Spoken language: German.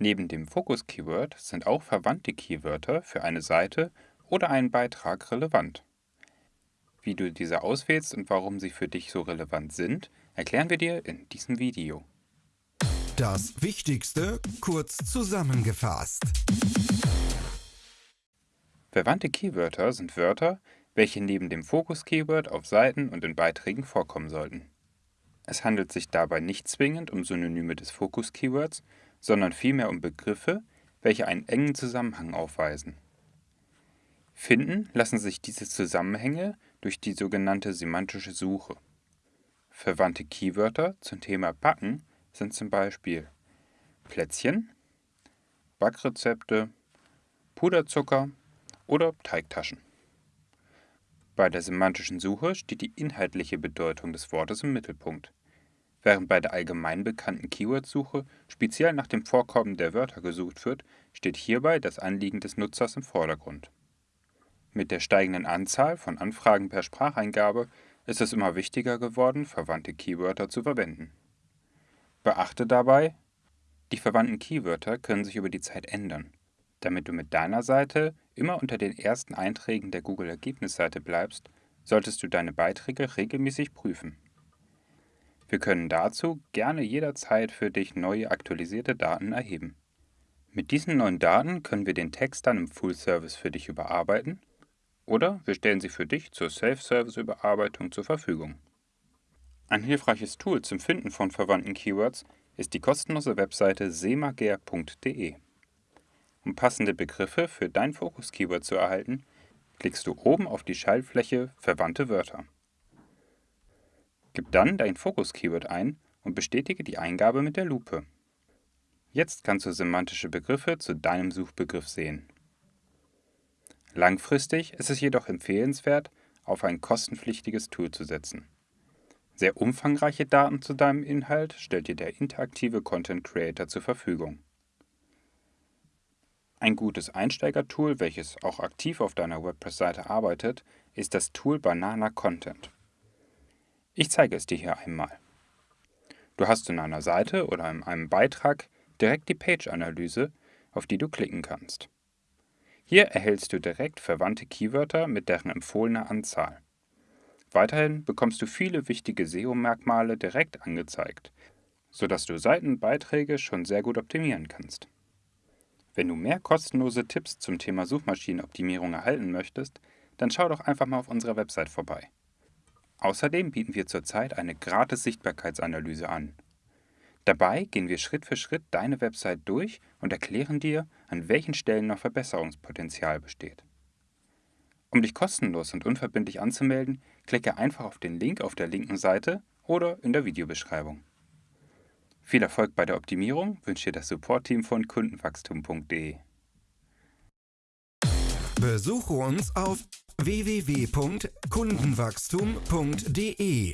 Neben dem Fokus-Keyword sind auch verwandte Keywörter für eine Seite oder einen Beitrag relevant. Wie du diese auswählst und warum sie für dich so relevant sind, erklären wir dir in diesem Video. Das Wichtigste kurz zusammengefasst. Verwandte Keywörter sind Wörter, welche neben dem Fokus-Keyword auf Seiten und in Beiträgen vorkommen sollten. Es handelt sich dabei nicht zwingend um Synonyme des Fokus-Keywords, sondern vielmehr um Begriffe, welche einen engen Zusammenhang aufweisen. Finden lassen sich diese Zusammenhänge durch die sogenannte semantische Suche. Verwandte Keywörter zum Thema Backen sind zum Beispiel Plätzchen, Backrezepte, Puderzucker oder Teigtaschen. Bei der semantischen Suche steht die inhaltliche Bedeutung des Wortes im Mittelpunkt, während bei der allgemein bekannten Keyword-Suche speziell nach dem Vorkommen der Wörter gesucht wird, steht hierbei das Anliegen des Nutzers im Vordergrund. Mit der steigenden Anzahl von Anfragen per Spracheingabe ist es immer wichtiger geworden, verwandte Keywörter zu verwenden. Beachte dabei, die verwandten Keywörter können sich über die Zeit ändern. Damit du mit deiner Seite immer unter den ersten Einträgen der Google-Ergebnisseite bleibst, solltest du deine Beiträge regelmäßig prüfen. Wir können dazu gerne jederzeit für dich neue aktualisierte Daten erheben. Mit diesen neuen Daten können wir den Text dann im Full Service für dich überarbeiten oder wir stellen sie für dich zur Self-Service-Überarbeitung zur Verfügung. Ein hilfreiches Tool zum Finden von verwandten Keywords ist die kostenlose Webseite semager.de. Um passende Begriffe für dein Fokus-Keyword zu erhalten, klickst du oben auf die Schaltfläche Verwandte Wörter. Gib dann dein Fokus-Keyword ein und bestätige die Eingabe mit der Lupe. Jetzt kannst du semantische Begriffe zu deinem Suchbegriff sehen. Langfristig ist es jedoch empfehlenswert, auf ein kostenpflichtiges Tool zu setzen. Sehr umfangreiche Daten zu deinem Inhalt stellt dir der interaktive Content Creator zur Verfügung. Ein gutes Einsteigertool, welches auch aktiv auf deiner WordPress-Seite arbeitet, ist das Tool Banana Content. Ich zeige es dir hier einmal. Du hast in einer Seite oder in einem Beitrag direkt die Page-Analyse, auf die du klicken kannst. Hier erhältst du direkt verwandte Keywörter mit deren empfohlener Anzahl. Weiterhin bekommst du viele wichtige SEO-Merkmale direkt angezeigt, sodass du Seitenbeiträge schon sehr gut optimieren kannst. Wenn du mehr kostenlose Tipps zum Thema Suchmaschinenoptimierung erhalten möchtest, dann schau doch einfach mal auf unserer Website vorbei. Außerdem bieten wir zurzeit eine gratis Sichtbarkeitsanalyse an Dabei gehen wir Schritt für Schritt deine Website durch und erklären dir, an welchen Stellen noch Verbesserungspotenzial besteht. Um dich kostenlos und unverbindlich anzumelden, klicke einfach auf den Link auf der linken Seite oder in der Videobeschreibung. Viel Erfolg bei der Optimierung wünscht dir das Support-Team von kundenwachstum.de. Besuche uns auf www.kundenwachstum.de